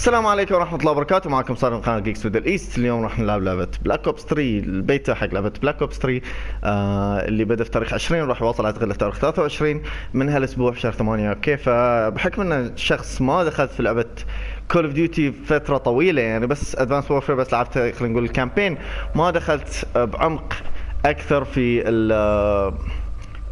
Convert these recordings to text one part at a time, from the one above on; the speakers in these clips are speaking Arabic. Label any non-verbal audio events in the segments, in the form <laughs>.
السلام عليكم ورحمة الله وبركاته. معكم صار من قناة Geeks Middle East اليوم راح نلعب لعبة Black Ops 3 البيتا حق لعبة Black Ops 3 آه اللي بدأ في تاريخ 20 وراح يوصل أعتقد لتاريخ 23 من هالأسبوع في شهر 8 أوكي فبحكم إن شخص ما دخلت في لعبة Call of Duty فترة طويلة يعني بس Advanced Warfare بس لعبت خلينا نقول ال campaign ما دخلت بعمق أكثر في ال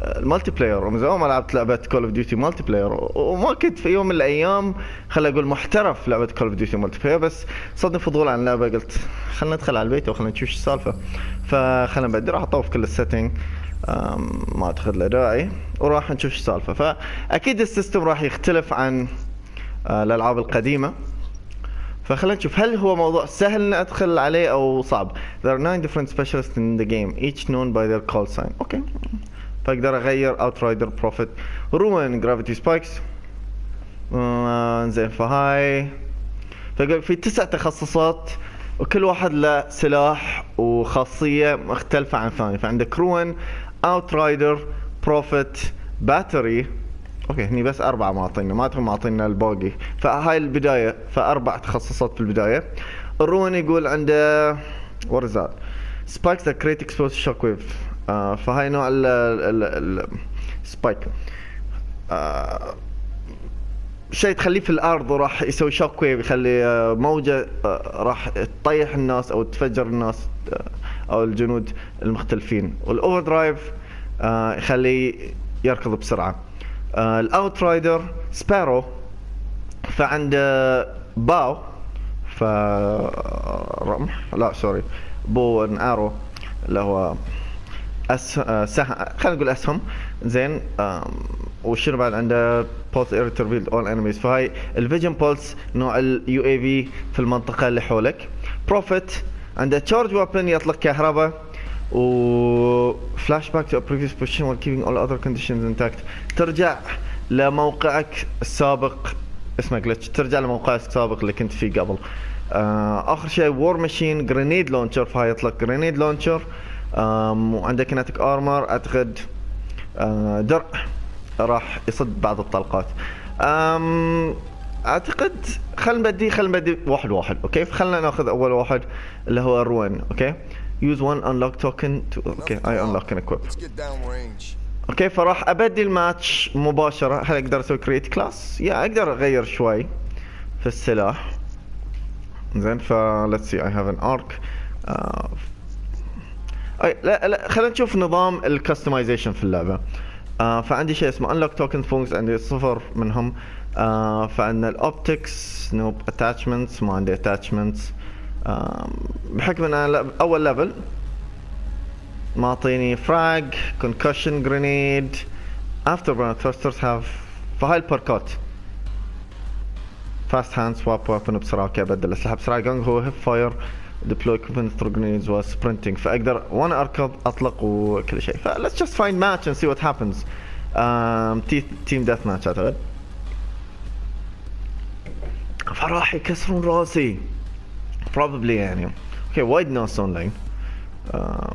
multiplayer ومن زمان ما لعبت لعبة Call of Duty multiplayer وما كنت في يوم من الأيام خليني أقول محترف لعبة Call of Duty multiplayer بس صدني فضول عن اللعبه قلت خلينا ندخل على البيت وخلينا نشوف السالفة. فخلينا نبدي راح أطوف كل ال setting ما أعتقد له داعي وراح نشوف السالفة. فأكيد ال system راح يختلف عن آه، الألعاب القديمة. فخلينا نشوف هل هو موضوع سهل ان أدخل عليه أو صعب؟ There are nine different specialists in the game each known by their call sign. أوكي. فاقدر أغير Outrider Prophet Ruin gravity spikes زين فهاي. فقال في تسع تخصصات وكل واحد له سلاح وخاصية مختلفة عن الثاني. فعندك روين Outrider Prophet Battery أوكي هني بس أربعة معطينا ما تهم معطينا الباقي. فهاي البداية فأربع تخصصات في البداية. ال Ruin يقول عنده is that? Spikes that create explosive shockwave. آه فهاي نوع ال spike آه شيء تخليه في الأرض وراح يسوي shockwave يخلي آه موجة راح تطيح الناس أو تفجر الناس أو الجنود المختلفين. وال overdrive يخليه يركض بسرعة. ال Outrider Sparrow فعنده bow ف رمح؟ لا sorry bow and arrow اللي هو أس... آه، خلينا نقول أسهم. زين وشنو بعد عنده؟ pulse اير revealed all enemies فهاي ال vision pulse نوع ال UAV في المنطقة اللي حولك. Prophet عنده charge weapon يطلق كهرباء. و flashback to previous position while keeping all other conditions intact. ترجع لموقعك السابق. اسمه glitch ترجع لموقعك السابق اللي كنت فيه قبل. آه آخر شيء war machine grenade launcher فهاي يطلق grenade launcher وعندك kinetic armor أعتقد آه، درع راح يصد بعض الطلقات. أعتقد خلينا نبدي خلينا نبدي واحد واحد أوكي؟ فخلنا ناخذ أول واحد اللي هو ال Ruin أوكي؟ Use one unlock token to أوكي اي unlock and equip. أوكي فراح ابدي الماتش مباشرة. هل أقدر أسوي create class يا أقدر أغير شوي في السلاح. زين ف let's see I have an arc. uh, أي لا لا خلينا نشوف نظام ال customization في اللعبة. آه فعندي شيء اسمه unlock token فونكس عندي صفر منهم. آه فعندنا ال optics no attachments ما عندي attachments آه بحكم إن أنا أول level معطيني frag concussion grenade afterburn thrusters هاف فهاي ال perkات fast hands swap weapon بسرعة أوكي ابدل الاسلحه بسرعة. gung ho hip fire deploy weapon throw grenades while sprinting فأقدر وأنا أركض أطلق وكل شيء. ف let's just find match and see what happens team deathmatch أعتقد. فراح يكسرون راسي. Probably يعني. أوكي وايد ناس لاين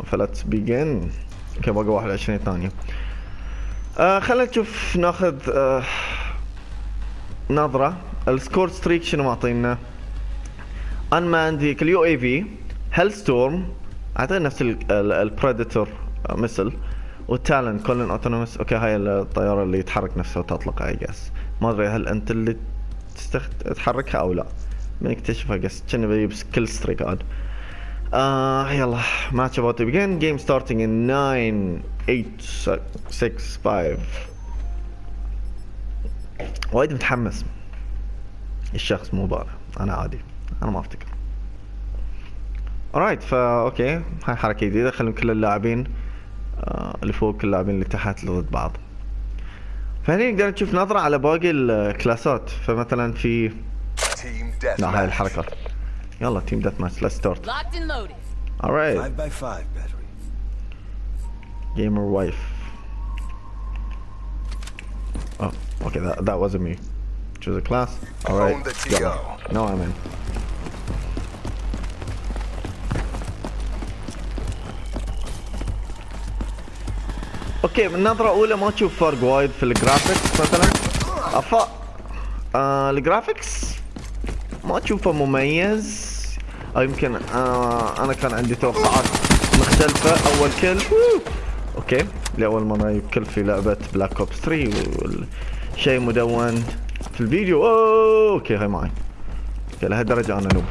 ف let's begin أوكي باقي 21 ثانية. uh, خلينا نشوف ناخذ uh, نظرة. ال score streak شنو معطينا؟ unmanned vehicle UAV Hellstorm أعتقد نفس ال predator مثل وال Talon كلن autonomous أوكي هاي الطيارة اللي يتحرك نفسه وتطلق اي guess ما أدري هل أنت اللي تستخد... تحركها أو لا. بنكتشفها جس كنا بجيب كل ستريك عاد. آه يلا ماتش ابوت بيجن جيم ستارتنج ان 9 8 6 5 وايد متحمس. الشخص مو بالغ أنا عادي. أنا ما أفتكر. رايت فا أوكي هاي حركة جديدة. خلينا كل اللاعبين آه اللي فوق كل اللاعبين اللي تحت اللي ضد بعض. فهني نقدر نشوف نظرة على باقي ال classات. فمثلا في لا هاي الحركات يلا team deathmatch let's start alright. 5 by 5 Battery. Gamer wife. Oh okay. That, that wasn't me. Choose a class. Alright. no I'm in. أوكي من نظرة اولى ما تشوف فرق وايد في ال graphics مثلا. افا آه ال graphics ما تشوفه مميز. أو يمكن آه أنا كان عندي توقعات مختلفة. أول kill أوكي. لأول مرة يكل في لعبة Black Ops 3 شيء مدون في الفيديو. أوه. أوكي هاي معي. أوكي لهالدرجة أنا noob.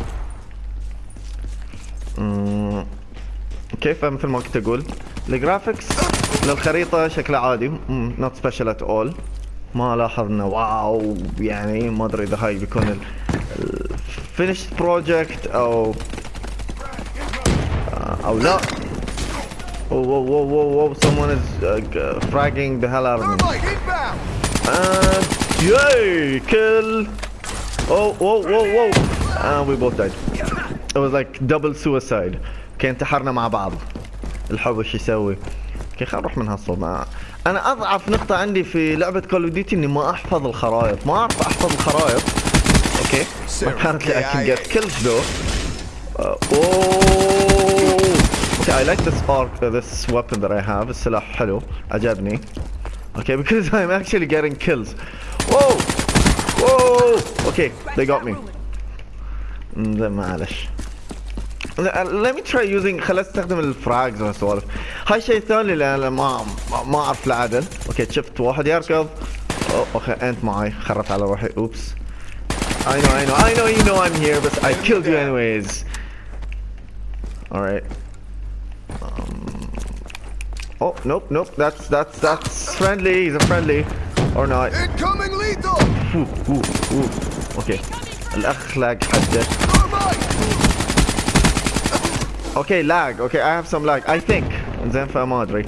كيف مثل ما كنت أقول؟ ال graphics للخريطة شكلها عادي not special at all ما لاحظ انه wow يعني ما ادري اذا هاي بيكون ال finished project أو أو لا Oh, whoa, whoa, whoa, whoa, someone is uh, fragging the hell out of me. And yay, kill. Oh, whoa, whoa, whoa. And we both died. It was like double suicide. كان انتحرنا مع بعض. الحب إيش يسوي؟ أخي خل نروح من هالصوب أنا أضعف نقطة عندي في لعبة Call of Duty إني ما أحفظ الخرائط. ما أعرف أحفظ الخرائط. okay. ما كانت لي اكنجات كلش though أوه. okay I like the spark this weapon that I have السلاح حلو عجبني. okay because I'm actually getting kills أوه. okay they got me معلش let me try using خل استخدم الفراجز والسوالف هاي شيء ثاني لان ما ما اعرف العدل اوكي شفت واحد يركض اوكي انت معي خربت على روحي اوبس I know I know I know you know I'm here but I killed you anyways alright um, oh nope nope that's that's that's friendly he's a friendly or not incoming lethal ooh, ooh, ooh. okay الاخ لاج حده Okay, lag. Okay, I have some lag. I think. زين فما ادري.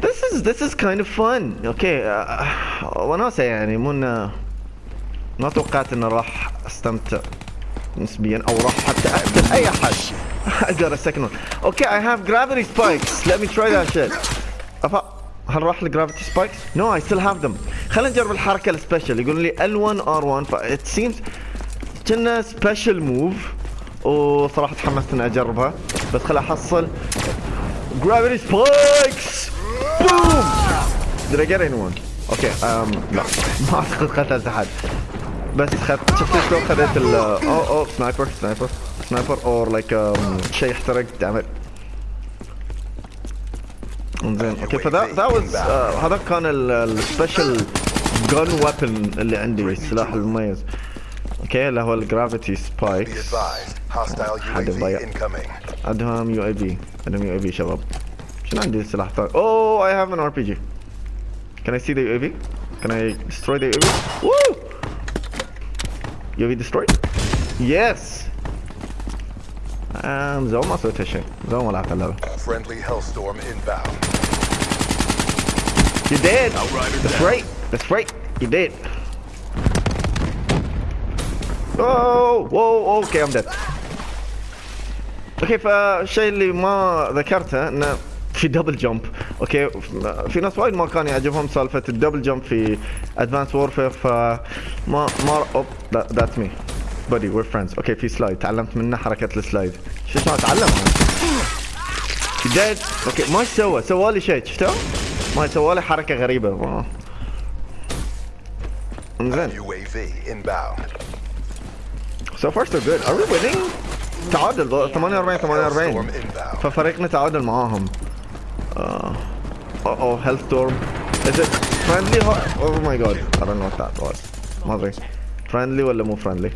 This is this is kind of fun. Okay, uh, وناسة يعني مو انه ما توقعت انه راح استمتع نسبيا أو راح حتى اقتل اي احد. Second one. Okay, I have gravity spikes. Let me try that shit. أفا هل راح ال gravity spikes؟ No, I still have them. خلينا نجرب الحركة ال special يقولون لي L1 R1 ف it seems كأنه special move وصراحة تحمست إني أجربها. بس خل أحصل. gravity spikes boom Did I get anyone? okay um, لا <laughs> ما أعتقد قتلت أحد. بس خدت شفت شلون خذيت ال اوه اوه sniper sniper sniper or like شيء يحترق. damn it انزين okay ف the that was هذا كان ال special gun weapon اللي عندي السلاح المميز. okay اللي هو ال gravity spikes حد ضيع عندهم يو اي بي عندهم يو اي بي شباب شنو عندي سلاح ثاني اوه اي هاف ان ار بي جي Can I see the UAV? Can I destroy the UAV? Woo! UAV destroyed? Yes! Um, زون ما سويت هالشيء زون ما لعبت اللعبة Friendly Hellstorm inbound. You did! That's right! That's right! You did! Oh! Whoa! Okay, I'm dead. okay فالشيء اللي ما ذكرته إنه في double jump okay في ناس وايد ما كان يعجبهم سالفة ال double jump في Advanced Warfare فما ما oop that's my buddy we're friends okay في slide تعلمت منه حركة ال slide شو اسمه؟ اتعلم did okay ما سوى. سوى لي شيء. شفتوا؟ ما سوى لي حركة غريبة. UAV inbound. So far so good. Are we winning? تعادل 48 48 ففريقنا تعادل معاهم آه oh Hellstorm is it friendly oh my god أنا not that was ما أدري friendly ولا مو friendly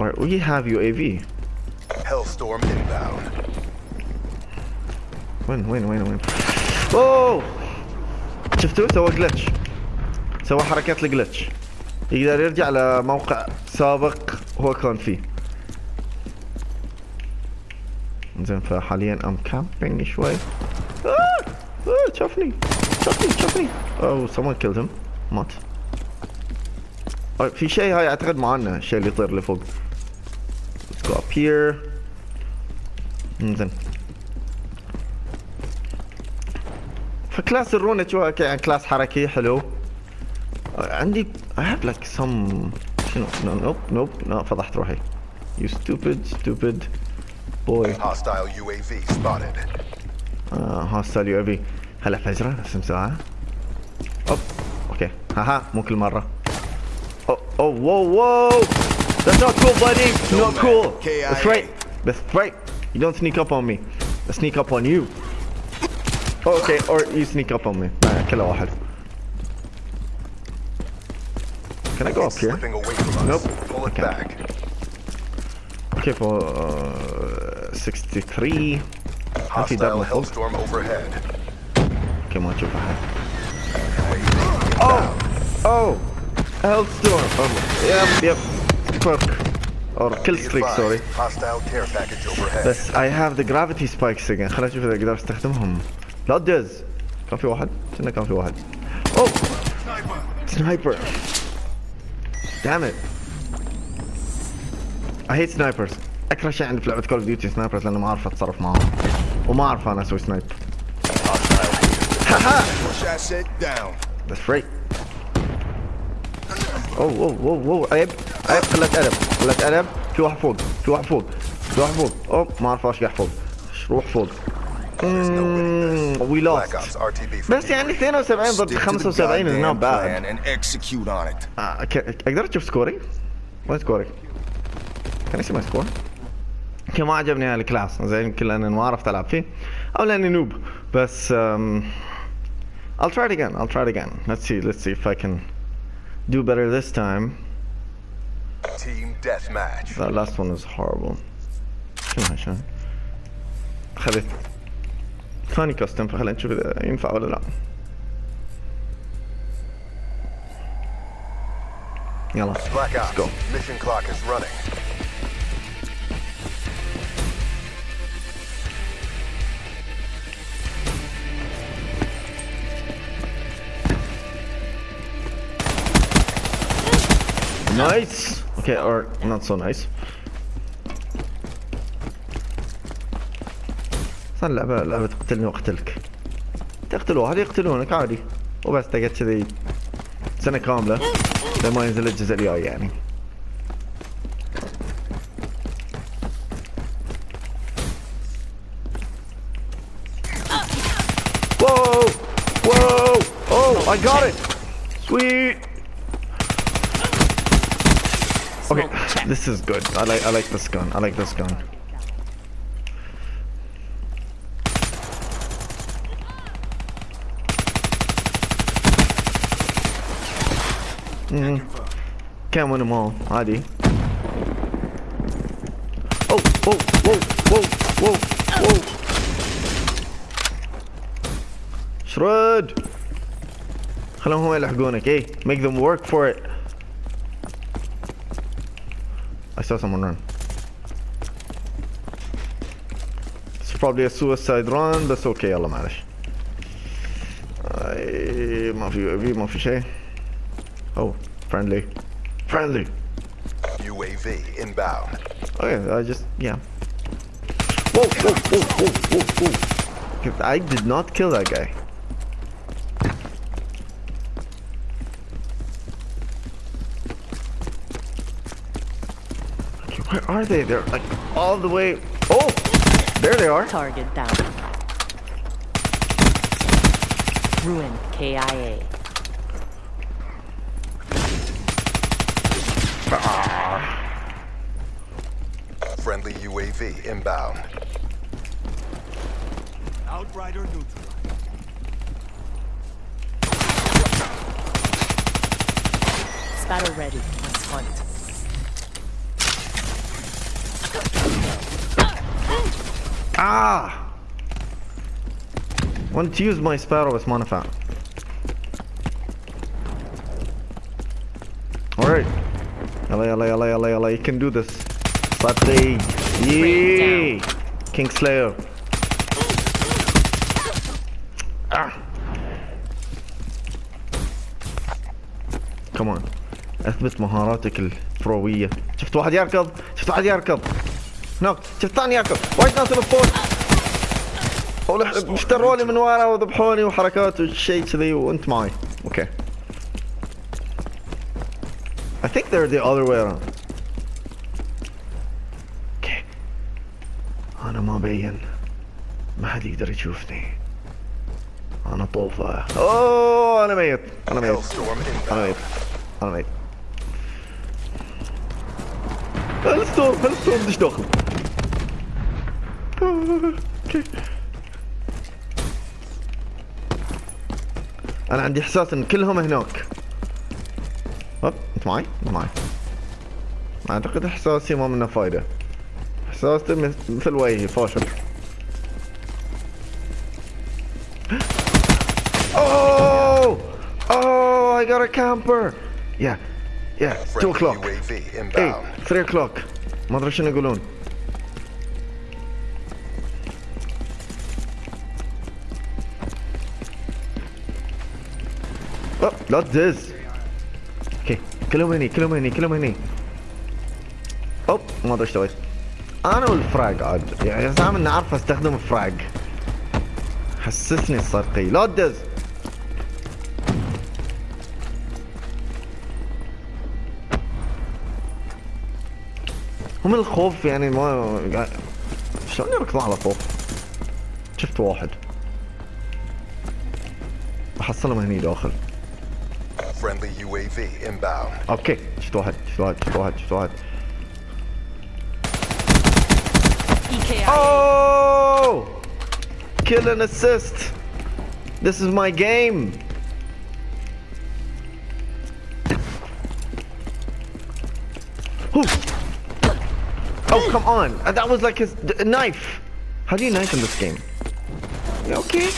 Alright, we have UAV. Hellstorm inbound. Win, win, win, win. Oh! شفتوا سوى glitch. سوى حركات ال glitch. يقدر يرجع لموقع سابق هو كان فيه زين فحاليا I'm camping شوي. آه! آه! شافني. شافني شافني. oh someone killed him. مات. في شيء هاي أعتقد معانا الشيء اللي يطير لفوق. Let's go up here. زين. ف class ال Ruin شو يعني class حركي حلو. عندي I have like some شنو no nope nope no فضحت روحي you stupid stupid boy Hostile UAV spotted. آه هاستال يو ابي هلا فجرة اسم ساعة اوب اوكي ها ها مو كل مرة Oh, oh, whoa, whoa! That's not cool, buddy. Not cool. KIA. That's right. That's right. You don't sneak up on me. I sneak up on you. Oh, okay, or you sneak up on me. آه، كلا واحد. Can I go up here? Slipping away from us. Nope. Pull it Okay. back. Okay, for uh, 63. ما في دب Hostile من فوق. Hellstorm overhead. اوكي ما نشوف احد. UAV Oh! Oh! Hellstorm! Oh, yep, yep. Perk. Or kill Be streak, sorry. advised, Hostile care package overhead. بس I have the gravity spikes again خليني اشوف اذا اقدر استخدمهم لا دز كان في واحد كنا كان في واحد اوه سنايبر Damn it. I hate snipers. أكره شيء عندي في لعبة Call of Duty snipers لأنه ما أعرف أتصرف معاهم وما أعرف أنا أسوي snipe. That's right. اوه اوه اوه اوه عيب. عيب. قلة أدب. قلة أدب. في واحد فوق. في واحد فوق. في واحد فوق. أوه ما أعرف قاعد فوق. روح فوق. We lost بس يعني 72 ضد Stick to the 75 is not bad. آه، أقدر أشوف score ي؟ وين score ي؟ كان اسمه score؟ يمكن ما عجبني هال class زين يمكن لاني ما عرفت العب فيه أو لاني noob بس um, I'll try it again I'll try it again let's see let's see if I can do better this time Team Deathmatch. that last one was horrible شنو هالشيء؟ خذيت ثاني كاستم فخلينا نشوف اذا ينفع ولا لا يلا Black Ops. go. Mission clock is running. Nice. Okay, or not so nice. صار لعبة لعبة تقتلني وأقتلك. تقتل واحد يقتلونك عادي. وبس تقعد كذي سنة كاملة لما ينزل الجزء الجاي يعني. Whoa! Whoa! Oh, I got it! Sweet! Okay, this is good. I like I like this gun. I like this gun. Can't win them all. عادي. Oh, whoa, whoa, whoa, whoa, whoa. شرد. خلهم هم يلحقونك. إيه, make them work for it. I saw someone run. It's probably a suicide run بس أوكي يلا معلش. ما في ما في شيء. Oh, friendly. Friendly. UAV inbound. Okay, I just yeah. Whoa, whoa, whoa, whoa, whoa, whoa. I did not kill that guy. Okay, where are they? They're like all the way. Oh, there they are. Target down. Ruin KIA. UAV inbound. Outrider neutral. Spatter ready. Let's hunt. Ah! Want to use my sparrow بس ما نفع. Alright. يلا يلا يلا يلا يلا you can do this. Saturday. Yay! King Slayer. Ah. Come on. اثبت مهاراتك البروية. شفت واحد يركض؟ شفت واحد يركض. هناك شفت ثاني يركض. وايد ناس. ولح- اشتروني من ورا وذبحوني وحركات وشيء كذي وأنت معي. okay. I think they're the other way around. okay. أنا ما حد يقدر يشوفني. أنا طوفة. أوه أنا ميت. أنا ميت. أنا. ميت. أنا ميت. Hellstorm Hellstorm دش داخل okay أنا عندي إحساس إن كلهم هناك هوب أنت معي؟ معي أعتقد إحساسي ما منه فايدة احساسي مث- مثل وجهي فاشل Oh! Oh, I got a camper. Yeah, yeah. Two Friendly o'clock. UAV Hey, inbound. three o'clock. ما ادري شنو يقولون. Oh, لا تدز. okay كلهم هني كلهم هني كلهم هني. oop ما ادري إيش سويت. أنا وال frag عاد. يعني زعما اني اعرف أستخدم ال frag. حسسني الصرقي لا تدز. هم الخوف يعني ما شلون يركضون على فوق شفت واحد. احصلهم هني داخل. Friendly UAV inbound. أوكي. شفت واحد. شفت واحد. شفت واحد. شفت واحد. Oh! Kill and assist. This is my game. Whew. Oh, come on. Uh, That was like a, a knife. How do you knife in this game? You okay?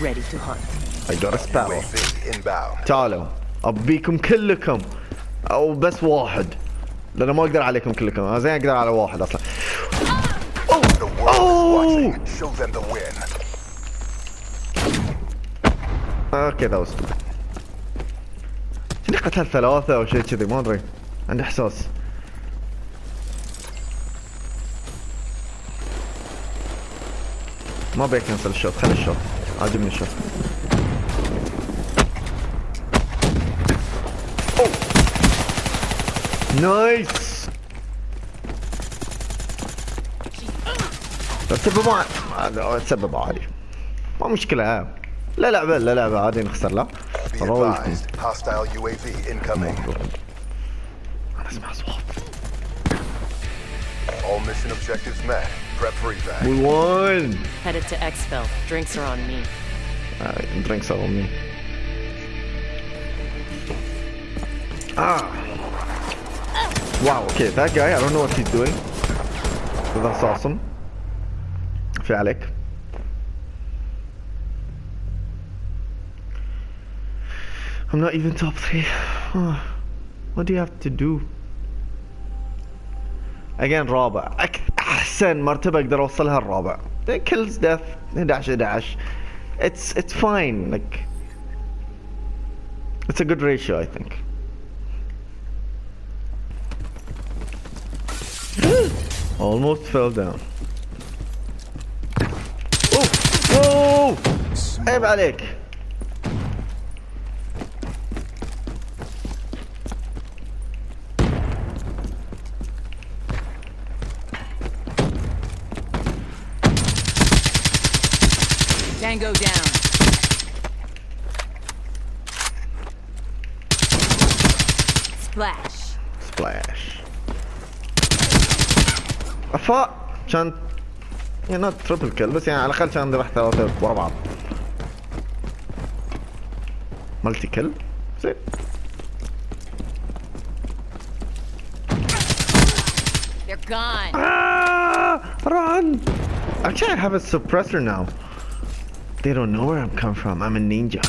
Ready to hunt. I got a spell. UAV inbound. تعالوا ابيكم كلكم او بس واحد لأنه ما أقدر عليكم كلكم أنا زين أقدر على واحد the win. Okay that was شنو قتل ثلاثة أو شيء كذي ما أدري. عندي إحساس. ما ابي اكنسل الشوط خلي الشوط عاجبني الشوط نايس تسبب ما تسبب عادي ما مشكلة لا لعبة لا لعبة عادي نخسر لا incoming. أنا اسمع اصوات All mission objectives met. Prep for evac. We won! Headed to Exfil. Drinks are on me. Uh, drinks are on me. Ah! Wow, okay, that guy, I don't know what he's doing. But that's awesome. في عليك. I'm not even top three. what do you have to do? Again رابع أك... احسن مرتبة اقدر اوصلها الرابع kills death 11 11 it's it's fine like it's a good ratio I think <gasps> almost fell down اوه اوه عيب عليك Tango down. Splash. افا كان يعني not triple kill بس يعني على الاقل كان ذبح ثلاثة ورا بعض multi kill زين They're gone. Ah, run! Actually, I have a suppressor now. They don't know where I'm coming from. I'm a ninja.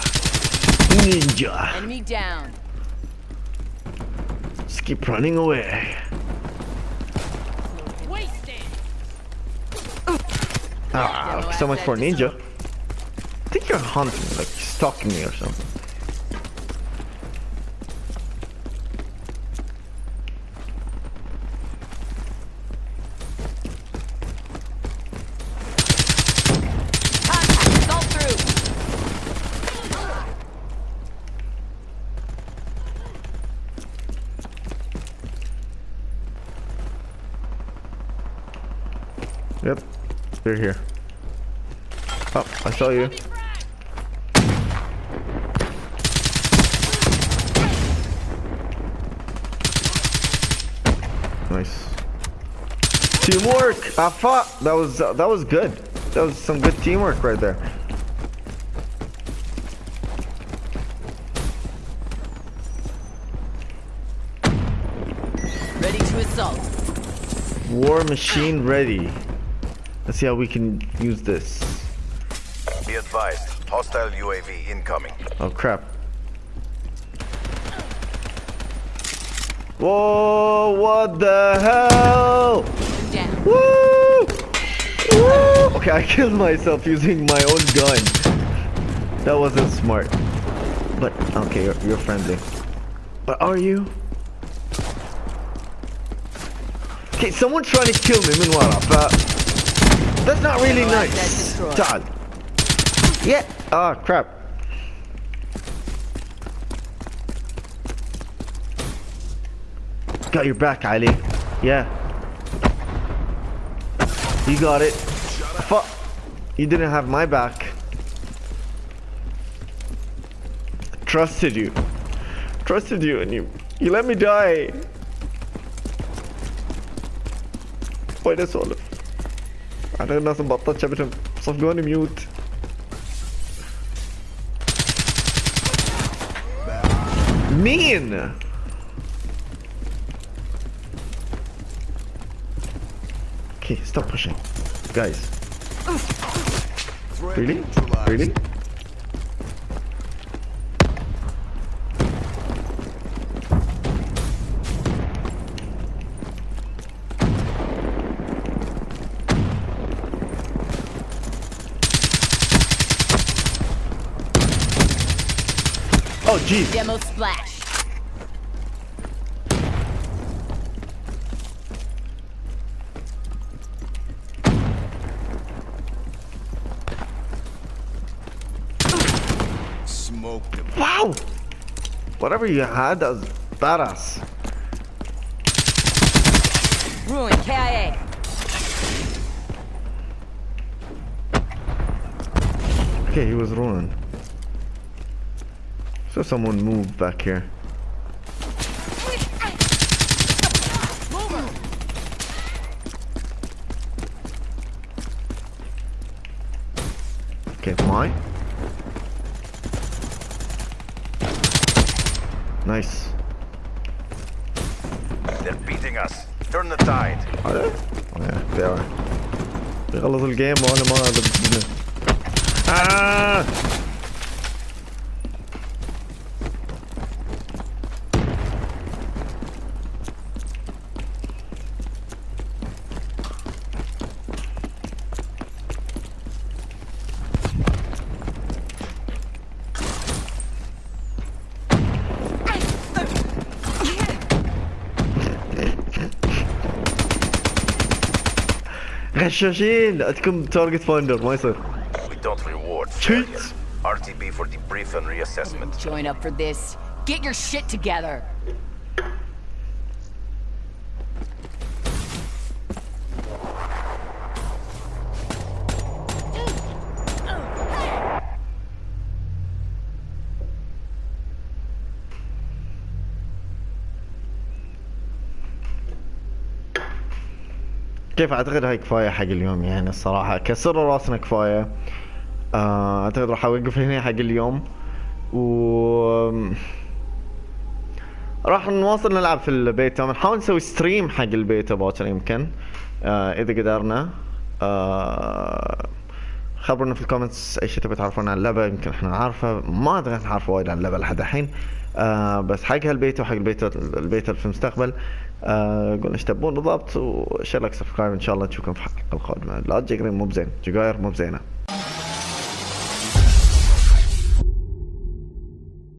Ninja. Enemy down. Just keep running away. Ah, so much for ninja. I think you're hunting, like stalking me or something. Contact. Assault through. Yep, you're here. Oh, I saw you. Nice. Teamwork. Ah, I thought that was that was good. That was some good teamwork right there. Ready to assault. War machine ready. Let's see how we can use this. Be advised, hostile UAV incoming. Oh crap. Whoa, what the hell? Woo! Woo! Okay, I killed myself using my own gun. That wasn't smart. But, okay, you're, you're friendly. But are you? Okay, someone's trying to kill me. Meanwhile, uh, that's not really nice, Todd. Yeah. Oh, crap. Got your back, Kylie. Yeah. You got it. Fuck. You didn't have my back. Trusted you. Trusted you and you you let me die. Why does all of أنا الناس مبطلت شبتهم صفقوني ميوت مين؟ Okay, stop pushing. Guys. Really? Really? Demo splash. Smoke him. Wow! Whatever you had, that was badass. Ruin. KIA. Okay, he was ruined. So someone moved back here. Okay, mine. Nice. They're beating us. Turn the tide. Are they? Oh yeah, they are. They're a little game on them. Uh, ah! غشاشين عندكم تارجت فايندر ما يصير We don't reward Cheat. failure. RTB for debrief and reassessment. Join up for this. Get your shit together. كيف أعتقد هاي كفاية حق اليوم يعني الصراحة؟ كسر راسنا كفاية. آه، أعتقد راح أوقف هنا حق اليوم. و راح نواصل نلعب في البيتا. بنحاول نسوي stream حق البيتا باكر يمكن. آه إذا قدرنا. آه خبرونا في ال comments أي شيء تبي تعرفون عن اللعبة يمكن إحنا نعرفه. ما أدري نعرف وايد عن اللعبة لحد الحين. آه بس حق هالبيتا وحق البيتا البيتا في المستقبل. آه قولنا إيش تبون؟ بالضبط. و share like subscribe إن شاء الله نشوفكم في الحلقة القادمة. لا تجي مو بزين. جقاير مو بزينة.